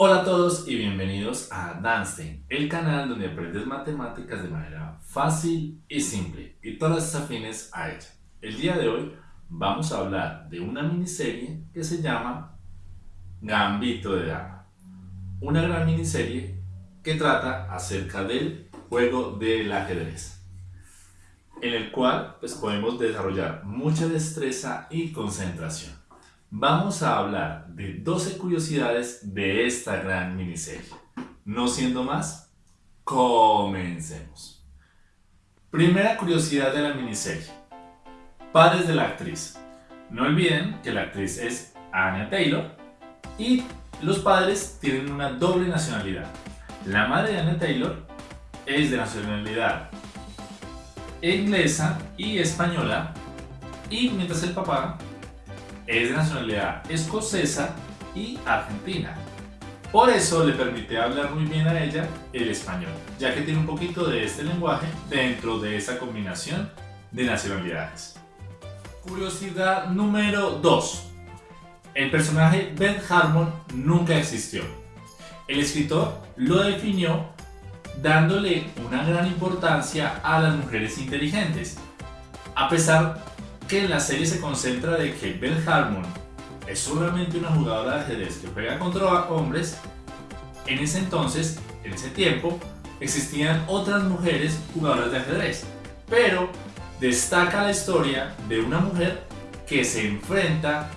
Hola a todos y bienvenidos a Danstein, el canal donde aprendes matemáticas de manera fácil y simple y todas las afines a ella. El día de hoy vamos a hablar de una miniserie que se llama Gambito de Dama. Una gran miniserie que trata acerca del juego del ajedrez en el cual pues, podemos desarrollar mucha destreza y concentración vamos a hablar de 12 curiosidades de esta gran miniserie. No siendo más, comencemos. Primera curiosidad de la miniserie. Padres de la actriz. No olviden que la actriz es Anya Taylor y los padres tienen una doble nacionalidad. La madre de Anya Taylor es de nacionalidad inglesa y española y mientras el papá es de nacionalidad escocesa y argentina. Por eso le permite hablar muy bien a ella el español, ya que tiene un poquito de este lenguaje dentro de esa combinación de nacionalidades. Curiosidad número 2. El personaje Ben Harmon nunca existió. El escritor lo definió dándole una gran importancia a las mujeres inteligentes, a pesar que en la serie se concentra de que Belle Harmon es solamente una jugadora de ajedrez que juega contra hombres, en ese entonces, en ese tiempo, existían otras mujeres jugadoras de ajedrez, pero destaca la historia de una mujer que se enfrenta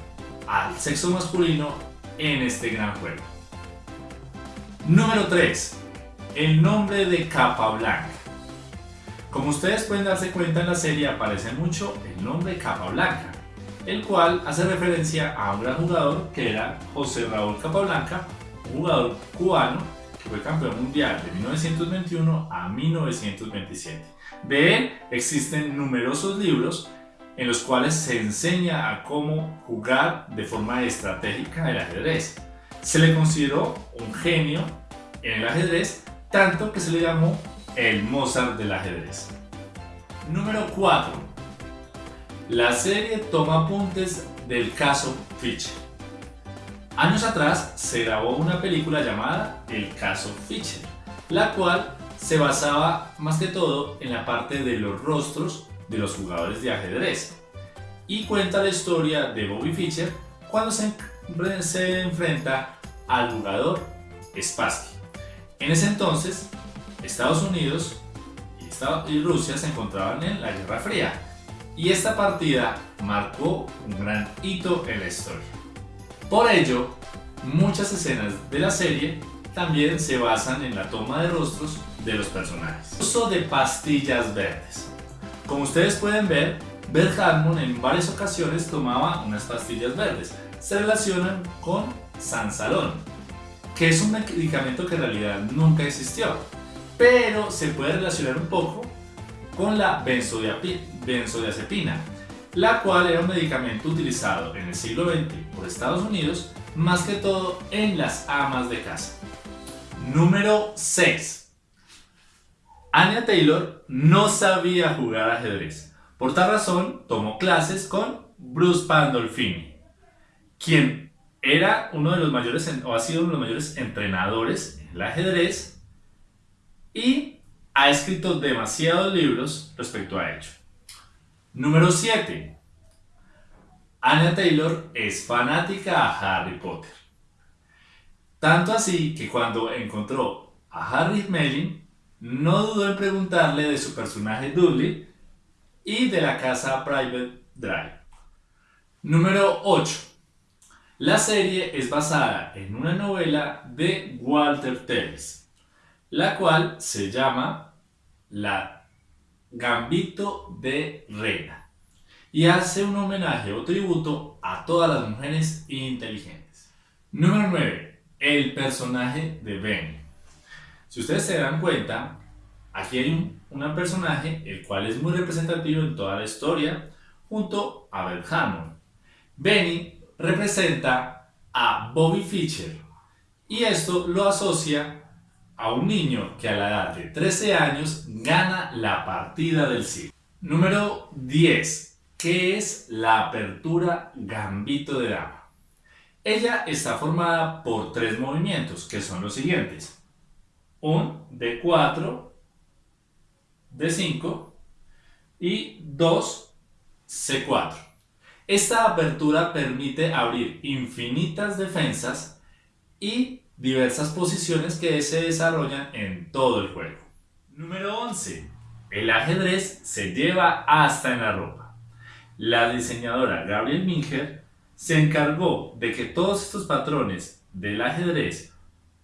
al sexo masculino en este gran juego. Número 3. El nombre de Capa Blanca. Como ustedes pueden darse cuenta en la serie aparece mucho el nombre Capa Blanca, el cual hace referencia a un gran jugador que era José Raúl Capablanca, un jugador cubano que fue campeón mundial de 1921 a 1927. De él existen numerosos libros en los cuales se enseña a cómo jugar de forma estratégica el ajedrez. Se le consideró un genio en el ajedrez, tanto que se le llamó el Mozart del ajedrez. Número 4. La serie toma apuntes del caso Fischer. Años atrás se grabó una película llamada El caso Fischer, la cual se basaba más que todo en la parte de los rostros de los jugadores de ajedrez y cuenta la historia de Bobby Fischer cuando se, se enfrenta al jugador Spassky. En ese entonces Estados Unidos y Rusia se encontraban en la Guerra Fría y esta partida marcó un gran hito en la historia. Por ello, muchas escenas de la serie también se basan en la toma de rostros de los personajes. Uso de pastillas verdes. Como ustedes pueden ver, Bert Harmon en varias ocasiones tomaba unas pastillas verdes. Se relacionan con Sansalón, que es un medicamento que en realidad nunca existió pero se puede relacionar un poco con la benzodiazepina, la cual era un medicamento utilizado en el siglo XX por Estados Unidos, más que todo en las amas de casa. Número 6. Anya Taylor no sabía jugar ajedrez. Por tal razón, tomó clases con Bruce Pandolfini, quien era uno de los mayores, o ha sido uno de los mayores entrenadores en el ajedrez y ha escrito demasiados libros respecto a ello. Número 7. Anya Taylor es fanática a Harry Potter. Tanto así que cuando encontró a Harry Melling, no dudó en preguntarle de su personaje Dudley y de la casa Private Drive. Número 8. La serie es basada en una novela de Walter Tevis la cual se llama la Gambito de Reina y hace un homenaje o tributo a todas las mujeres inteligentes. Número 9. El personaje de Benny. Si ustedes se dan cuenta, aquí hay un, personaje el cual es muy representativo en toda la historia junto a Bert Hammond. Benny representa a Bobby Fischer y esto lo asocia a un niño que a la edad de 13 años gana la partida del siglo. Número 10. ¿Qué es la apertura gambito de dama? Ella está formada por tres movimientos, que son los siguientes. Un D4, D5 y 2 C4. Esta apertura permite abrir infinitas defensas y diversas posiciones que se desarrollan en todo el juego. Número 11. El ajedrez se lleva hasta en la ropa. La diseñadora Gabriel Minger se encargó de que todos estos patrones del ajedrez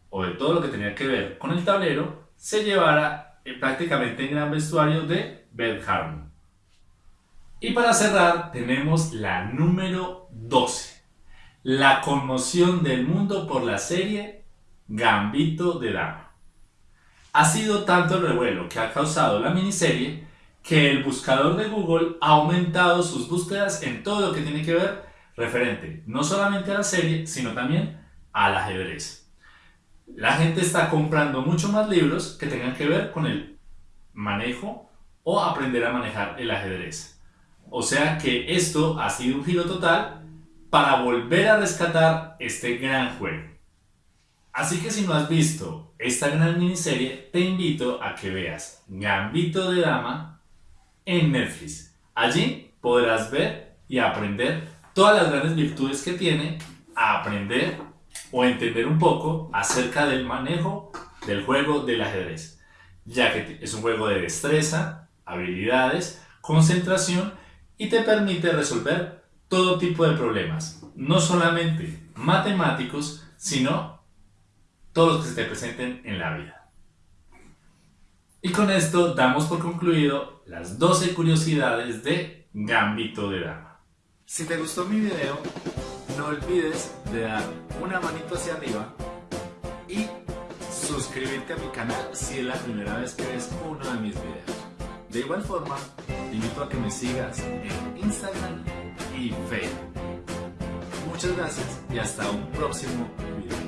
o de todo lo que tenía que ver con el tablero se llevara eh, prácticamente en gran vestuario de Beth Harmon. Y para cerrar tenemos la número 12. La conmoción del mundo por la serie Gambito de Dama. Ha sido tanto el revuelo que ha causado la miniserie que el buscador de Google ha aumentado sus búsquedas en todo lo que tiene que ver referente no solamente a la serie, sino también al ajedrez. La gente está comprando mucho más libros que tengan que ver con el manejo o aprender a manejar el ajedrez. O sea que esto ha sido un giro total para volver a rescatar este gran juego. Así que si no has visto esta gran miniserie, te invito a que veas Gambito de Dama en Netflix. Allí podrás ver y aprender todas las grandes virtudes que tiene a aprender o entender un poco acerca del manejo del juego del ajedrez, ya que es un juego de destreza, habilidades, concentración y te permite resolver todo tipo de problemas, no solamente matemáticos, sino todos los que se te presenten en la vida. Y con esto damos por concluido las 12 curiosidades de Gambito de Dama. Si te gustó mi video, no olvides de dar una manito hacia arriba y suscribirte a mi canal si es la primera vez que ves uno de mis videos. De igual forma, te invito a que me sigas en Instagram y Facebook. Muchas gracias y hasta un próximo video.